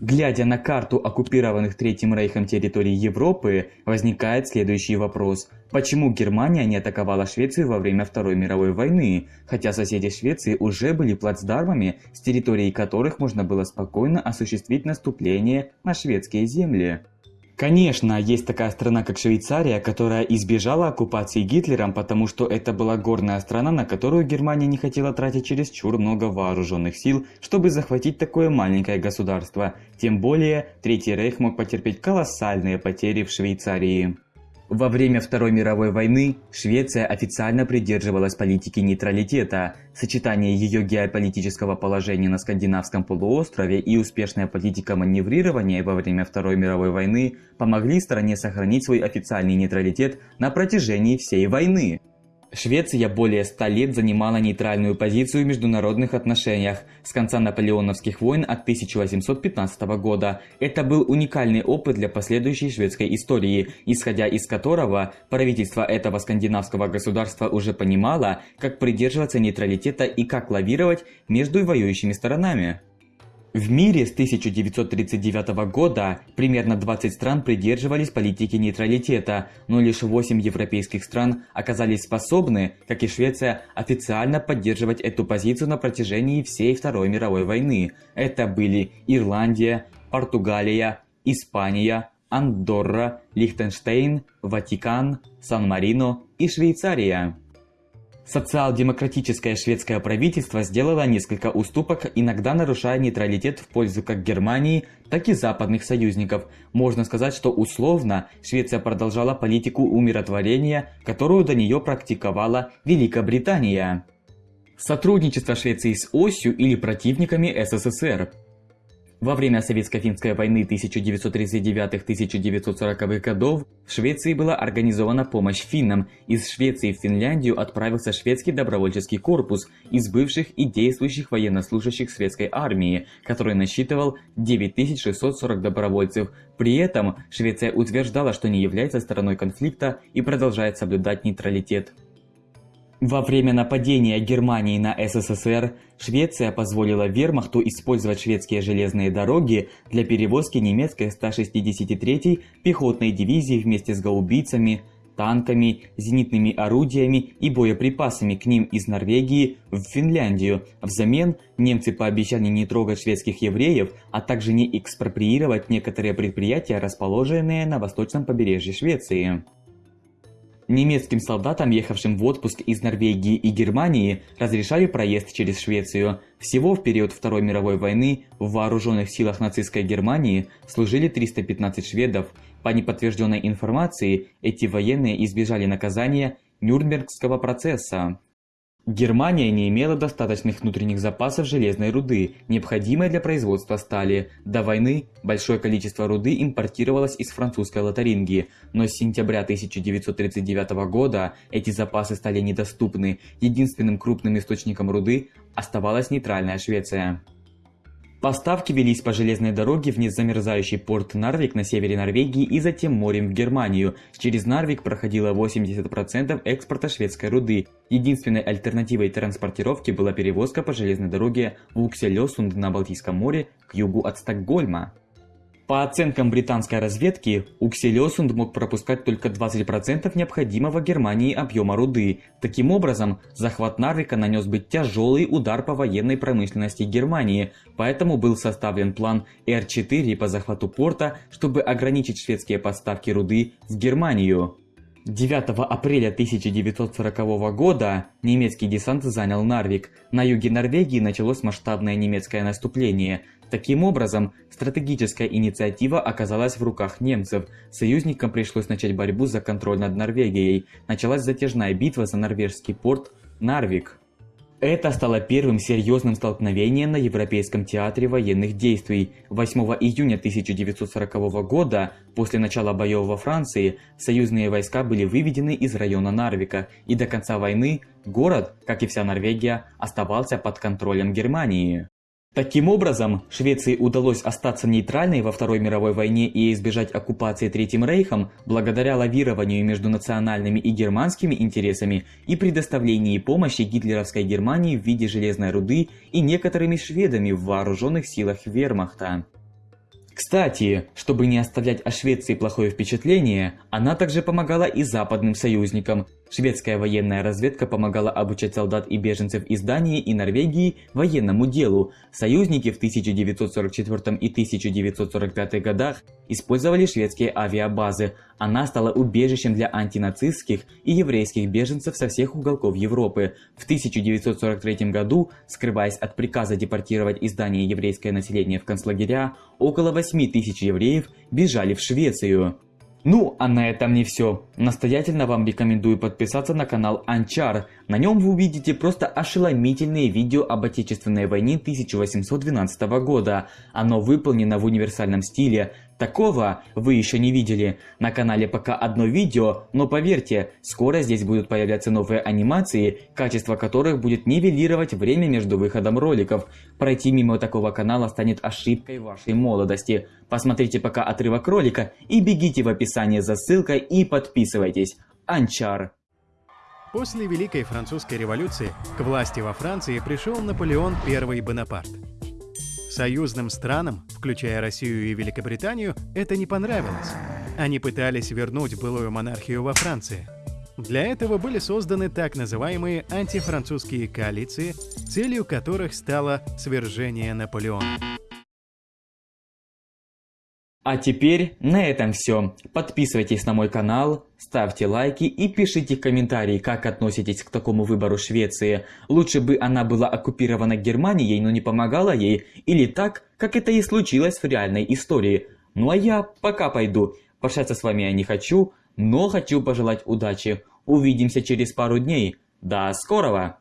Глядя на карту оккупированных Третьим Рейхом территорий Европы, возникает следующий вопрос. Почему Германия не атаковала Швецию во время Второй мировой войны, хотя соседи Швеции уже были плацдармами, с территории которых можно было спокойно осуществить наступление на шведские земли? Конечно, есть такая страна, как Швейцария, которая избежала оккупации Гитлером, потому что это была горная страна, на которую Германия не хотела тратить чересчур много вооруженных сил, чтобы захватить такое маленькое государство. Тем более, Третий Рейх мог потерпеть колоссальные потери в Швейцарии. Во время Второй мировой войны Швеция официально придерживалась политики нейтралитета. Сочетание ее геополитического положения на скандинавском полуострове и успешная политика маневрирования во время Второй мировой войны помогли стране сохранить свой официальный нейтралитет на протяжении всей войны. Швеция более ста лет занимала нейтральную позицию в международных отношениях с конца наполеоновских войн от 1815 года. Это был уникальный опыт для последующей шведской истории, исходя из которого правительство этого скандинавского государства уже понимало, как придерживаться нейтралитета и как лавировать между воюющими сторонами. В мире с 1939 года примерно 20 стран придерживались политики нейтралитета, но лишь 8 европейских стран оказались способны, как и Швеция, официально поддерживать эту позицию на протяжении всей Второй мировой войны. Это были Ирландия, Португалия, Испания, Андорра, Лихтенштейн, Ватикан, Сан-Марино и Швейцария. Социал-демократическое шведское правительство сделало несколько уступок, иногда нарушая нейтралитет в пользу как Германии, так и западных союзников. Можно сказать, что условно Швеция продолжала политику умиротворения, которую до нее практиковала Великобритания. Сотрудничество Швеции с осью или противниками СССР во время Советско-финской войны 1939-1940 годов в Швеции была организована помощь финнам. Из Швеции в Финляндию отправился шведский добровольческий корпус из бывших и действующих военнослужащих шведской армии, который насчитывал 9640 добровольцев. При этом Швеция утверждала, что не является стороной конфликта и продолжает соблюдать нейтралитет. Во время нападения Германии на СССР Швеция позволила вермахту использовать шведские железные дороги для перевозки немецкой 163-й пехотной дивизии вместе с гаубицами, танками, зенитными орудиями и боеприпасами к ним из Норвегии в Финляндию. Взамен немцы пообещали не трогать шведских евреев, а также не экспроприировать некоторые предприятия, расположенные на восточном побережье Швеции. Немецким солдатам, ехавшим в отпуск из Норвегии и Германии, разрешали проезд через Швецию. Всего в период Второй мировой войны в вооруженных силах нацистской Германии служили 315 шведов. По неподтвержденной информации, эти военные избежали наказания Нюрнбергского процесса. Германия не имела достаточных внутренних запасов железной руды, необходимой для производства стали. До войны большое количество руды импортировалось из французской Лотарингии, но с сентября 1939 года эти запасы стали недоступны. Единственным крупным источником руды оставалась нейтральная Швеция. Поставки велись по железной дороге в незамерзающий порт Нарвик на севере Норвегии и затем морем в Германию. Через Нарвик проходило 80% экспорта шведской руды. Единственной альтернативой транспортировки была перевозка по железной дороге в Укселёсунд на Балтийском море к югу от Стокгольма. По оценкам британской разведки, Укселёсунд мог пропускать только 20% необходимого Германии объема руды. Таким образом, захват Нарвика нанес бы тяжелый удар по военной промышленности Германии, поэтому был составлен план Р-4 по захвату порта, чтобы ограничить шведские поставки руды в Германию. 9 апреля 1940 года немецкий десант занял Нарвик. На юге Норвегии началось масштабное немецкое наступление. Таким образом, стратегическая инициатива оказалась в руках немцев. Союзникам пришлось начать борьбу за контроль над Норвегией. Началась затяжная битва за норвежский порт Нарвик. Это стало первым серьезным столкновением на Европейском театре военных действий. 8 июня 1940 года, после начала боев во Франции, союзные войска были выведены из района Нарвика, и до конца войны город, как и вся Норвегия, оставался под контролем Германии. Таким образом, Швеции удалось остаться нейтральной во Второй мировой войне и избежать оккупации Третьим Рейхом благодаря лавированию между национальными и германскими интересами и предоставлении помощи гитлеровской Германии в виде железной руды и некоторыми шведами в вооруженных силах вермахта. Кстати, чтобы не оставлять о Швеции плохое впечатление, она также помогала и западным союзникам. Шведская военная разведка помогала обучать солдат и беженцев из Дании и Норвегии военному делу. Союзники в 1944 и 1945 годах использовали шведские авиабазы. Она стала убежищем для антинацистских и еврейских беженцев со всех уголков Европы. В 1943 году, скрываясь от приказа депортировать из Дании еврейское население в концлагеря, около 8 тысяч евреев бежали в Швецию. Ну, а на этом не все. Настоятельно вам рекомендую подписаться на канал Анчар. На нем вы увидите просто ошеломительные видео об Отечественной войне 1812 года. Оно выполнено в универсальном стиле. Такого вы еще не видели. На канале пока одно видео, но поверьте, скоро здесь будут появляться новые анимации, качество которых будет нивелировать время между выходом роликов. Пройти мимо такого канала станет ошибкой вашей молодости. Посмотрите пока отрывок ролика и бегите в описание за ссылкой и подписывайтесь. Анчар. После Великой Французской революции к власти во Франции пришел Наполеон I Бонапарт. Союзным странам, включая Россию и Великобританию, это не понравилось. Они пытались вернуть былую монархию во Франции. Для этого были созданы так называемые антифранцузские коалиции, целью которых стало свержение Наполеона. А теперь на этом все. Подписывайтесь на мой канал, ставьте лайки и пишите комментарии, как относитесь к такому выбору Швеции. Лучше бы она была оккупирована Германией, но не помогала ей, или так, как это и случилось в реальной истории. Ну а я пока пойду. Прощаться с вами я не хочу, но хочу пожелать удачи. Увидимся через пару дней. До скорого!